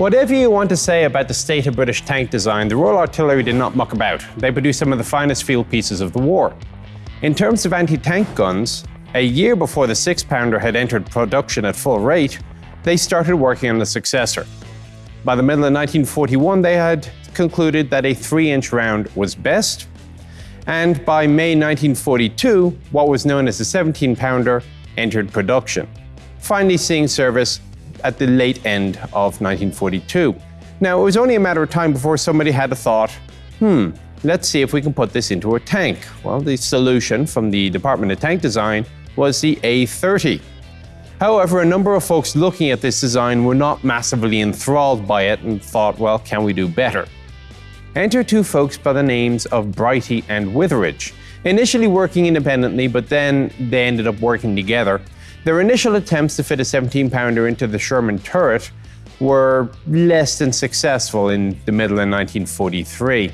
Whatever you want to say about the state of British tank design, the Royal Artillery did not muck about. They produced some of the finest field pieces of the war. In terms of anti-tank guns, a year before the six-pounder had entered production at full rate, they started working on the successor. By the middle of 1941, they had concluded that a 3-inch round was best, and by May 1942, what was known as the 17-pounder entered production, finally seeing service at the late end of 1942. Now, it was only a matter of time before somebody had a thought, hmm, let's see if we can put this into a tank. Well, the solution from the Department of Tank Design was the A30. However, a number of folks looking at this design were not massively enthralled by it and thought, well, can we do better? Enter two folks by the names of Brighty and Witheridge, initially working independently, but then they ended up working together their initial attempts to fit a 17-pounder into the Sherman turret were less than successful in the middle of 1943.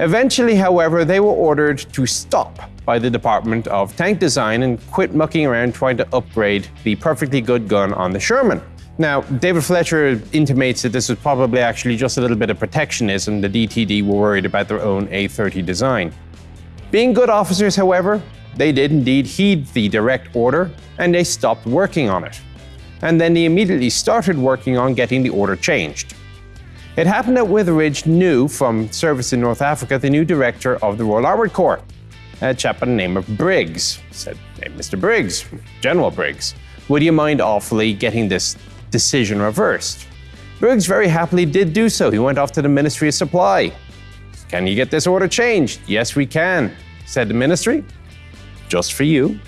Eventually, however, they were ordered to stop by the Department of Tank Design and quit mucking around trying to upgrade the perfectly good gun on the Sherman. Now, David Fletcher intimates that this was probably actually just a little bit of protectionism. The DTD were worried about their own A30 design. Being good officers, however, they did indeed heed the direct order and they stopped working on it. And then they immediately started working on getting the order changed. It happened that Witheridge knew from service in North Africa the new director of the Royal Armoured Corps, a chap by the name of Briggs. Said, hey, Mr. Briggs, General Briggs, would you mind awfully getting this decision reversed? Briggs very happily did do so. He went off to the Ministry of Supply. Can you get this order changed? Yes, we can, said the ministry just for you.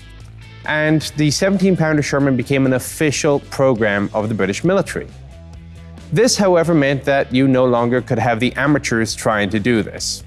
And the 17-pounder Sherman became an official program of the British military. This, however, meant that you no longer could have the amateurs trying to do this.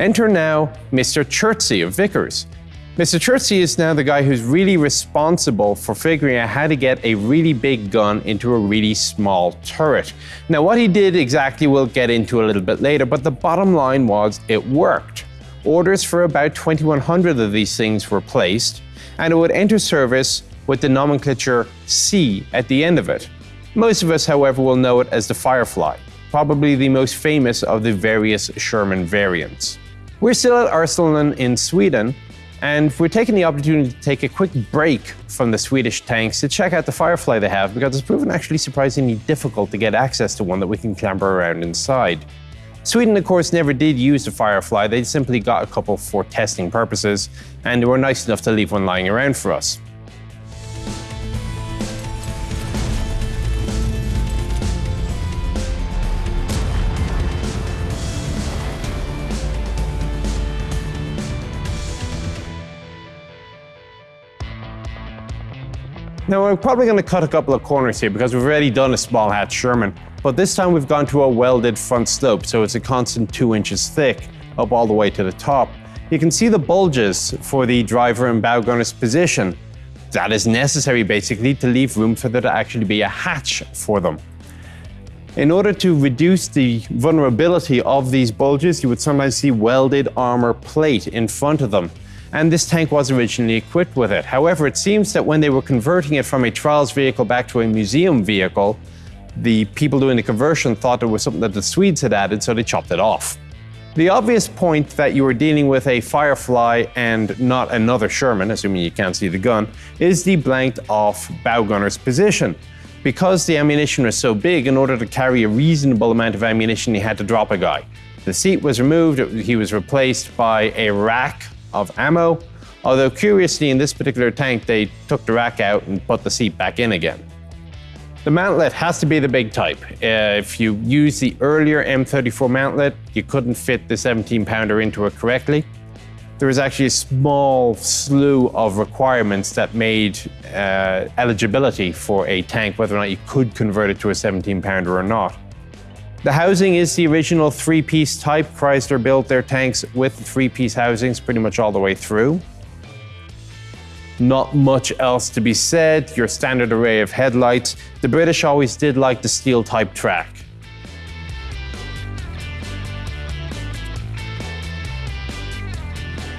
Enter now Mr. Chertsey of Vickers. Mr. Chertsey is now the guy who's really responsible for figuring out how to get a really big gun into a really small turret. Now, what he did exactly we'll get into a little bit later, but the bottom line was it worked. Orders for about 2,100 of these things were placed, and it would enter service with the nomenclature C at the end of it. Most of us, however, will know it as the Firefly, probably the most famous of the various Sherman variants. We're still at Arsenalen in Sweden, and we're taking the opportunity to take a quick break from the Swedish tanks to check out the Firefly they have because it's proven actually surprisingly difficult to get access to one that we can clamber around inside. Sweden, of course, never did use the Firefly, they simply got a couple for testing purposes, and they were nice enough to leave one lying around for us. Now we're probably going to cut a couple of corners here because we've already done a small hatch Sherman, but this time we've gone to a welded front slope, so it's a constant two inches thick up all the way to the top. You can see the bulges for the driver and bow gunner's position. That is necessary basically to leave room for there to actually be a hatch for them. In order to reduce the vulnerability of these bulges, you would sometimes see welded armor plate in front of them and this tank was originally equipped with it. However, it seems that when they were converting it from a trials vehicle back to a museum vehicle, the people doing the conversion thought it was something that the Swedes had added, so they chopped it off. The obvious point that you are dealing with a Firefly and not another Sherman, assuming you can't see the gun, is the blanked off bow gunner's position. Because the ammunition was so big, in order to carry a reasonable amount of ammunition, he had to drop a guy. The seat was removed, he was replaced by a rack of ammo, although curiously in this particular tank they took the rack out and put the seat back in again. The mantlet has to be the big type. Uh, if you use the earlier M34 mantlet, you couldn't fit the 17 pounder into it correctly. There was actually a small slew of requirements that made uh, eligibility for a tank, whether or not you could convert it to a 17 pounder or not. The housing is the original three-piece type. Chrysler built their tanks with three-piece housings pretty much all the way through. Not much else to be said, your standard array of headlights. The British always did like the steel type track.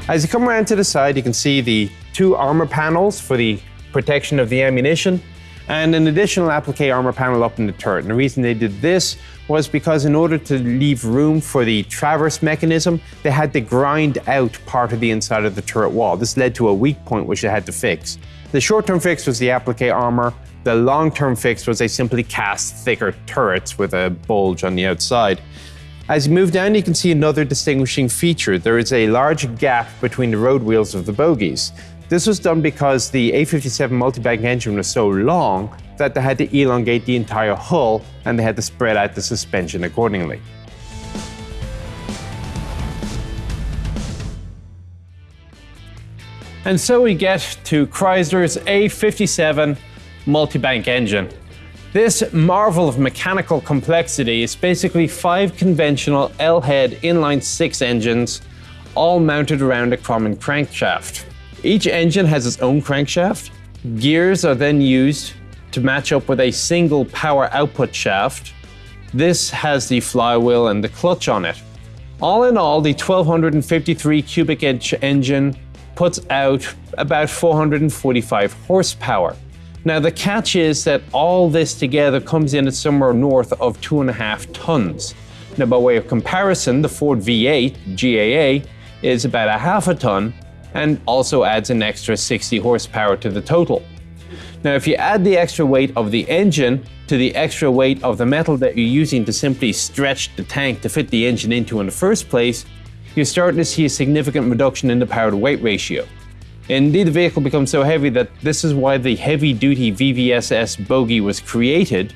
As you come around to the side, you can see the two armor panels for the protection of the ammunition. And an additional applique armor panel up in the turret. And the reason they did this was because in order to leave room for the traverse mechanism, they had to grind out part of the inside of the turret wall. This led to a weak point which they had to fix. The short-term fix was the applique armor. The long-term fix was they simply cast thicker turrets with a bulge on the outside. As you move down, you can see another distinguishing feature. There is a large gap between the road wheels of the bogies. This was done because the A57 multi-bank engine was so long that they had to elongate the entire hull and they had to spread out the suspension accordingly. And so we get to Chrysler's A57 multi-bank engine. This marvel of mechanical complexity is basically five conventional L-head inline six engines, all mounted around a common crankshaft. Each engine has its own crankshaft. Gears are then used to match up with a single power output shaft. This has the flywheel and the clutch on it. All in all, the 1253 cubic inch engine puts out about 445 horsepower. Now the catch is that all this together comes in at somewhere north of two and a half tons. Now by way of comparison, the Ford V8 GAA is about a half a ton and also adds an extra 60 horsepower to the total. Now if you add the extra weight of the engine to the extra weight of the metal that you're using to simply stretch the tank to fit the engine into in the first place, you're starting to see a significant reduction in the power to weight ratio. Indeed, the vehicle becomes so heavy that this is why the heavy-duty VVSS bogie was created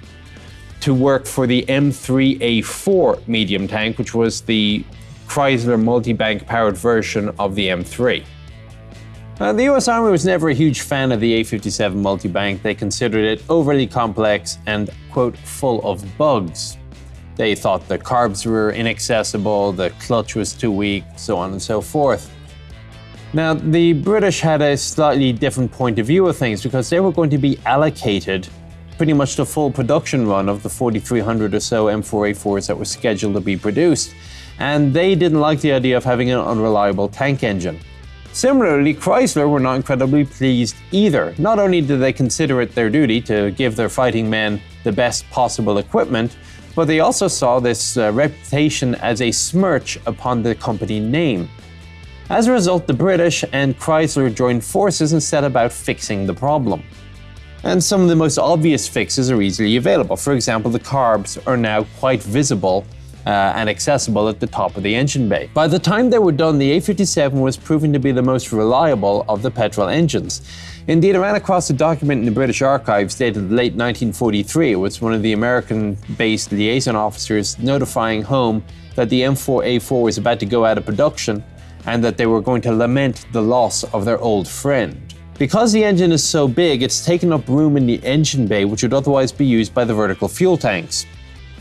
to work for the M3A4 medium tank, which was the Chrysler multi-bank powered version of the M3. Uh, the US Army was never a huge fan of the A57 multi-bank. They considered it overly complex and, quote, full of bugs. They thought the carbs were inaccessible, the clutch was too weak, so on and so forth. Now, the British had a slightly different point of view of things because they were going to be allocated pretty much the full production run of the 4,300 or so M4A4s that were scheduled to be produced, and they didn't like the idea of having an unreliable tank engine. Similarly, Chrysler were not incredibly pleased either. Not only did they consider it their duty to give their fighting men the best possible equipment, but they also saw this uh, reputation as a smirch upon the company name. As a result, the British and Chrysler joined forces and set about fixing the problem. And some of the most obvious fixes are easily available. For example, the carbs are now quite visible uh, and accessible at the top of the engine bay. By the time they were done, the A57 was proving to be the most reliable of the petrol engines. Indeed, I ran across a document in the British Archives dated late 1943. It was one of the American-based liaison officers notifying home that the M4A4 was about to go out of production and that they were going to lament the loss of their old friend. Because the engine is so big, it's taken up room in the engine bay which would otherwise be used by the vertical fuel tanks.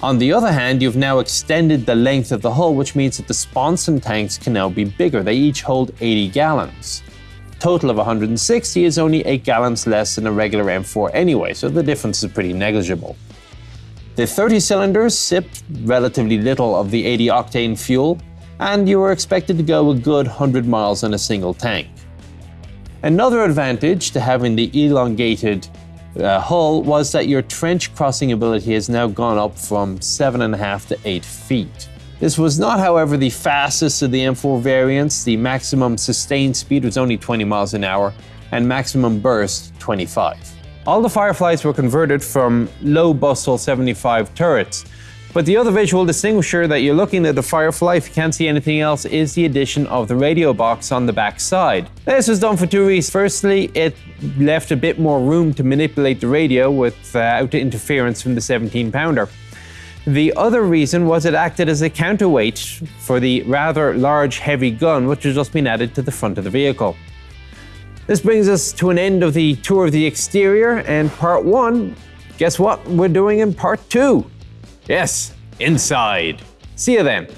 On the other hand, you've now extended the length of the hull, which means that the sponson tanks can now be bigger. They each hold 80 gallons. Total of 160 is only 8 gallons less than a regular M4 anyway, so the difference is pretty negligible. The 30 cylinders sipped relatively little of the 80 octane fuel, and you were expected to go a good 100 miles on a single tank. Another advantage to having the elongated uh, hull was that your trench crossing ability has now gone up from 7.5 to 8 feet. This was not, however, the fastest of the M4 variants. The maximum sustained speed was only 20 miles an hour, and maximum burst 25. All the Fireflies were converted from low bustle 75 turrets, but the other visual distinguisher that you're looking at the Firefly, if you can't see anything else, is the addition of the radio box on the back side. This was done for two reasons. Firstly, it left a bit more room to manipulate the radio without interference from the 17 pounder. The other reason was it acted as a counterweight for the rather large heavy gun which has just been added to the front of the vehicle. This brings us to an end of the tour of the exterior and part one. Guess what we're doing in part two? Yes, inside. See you then.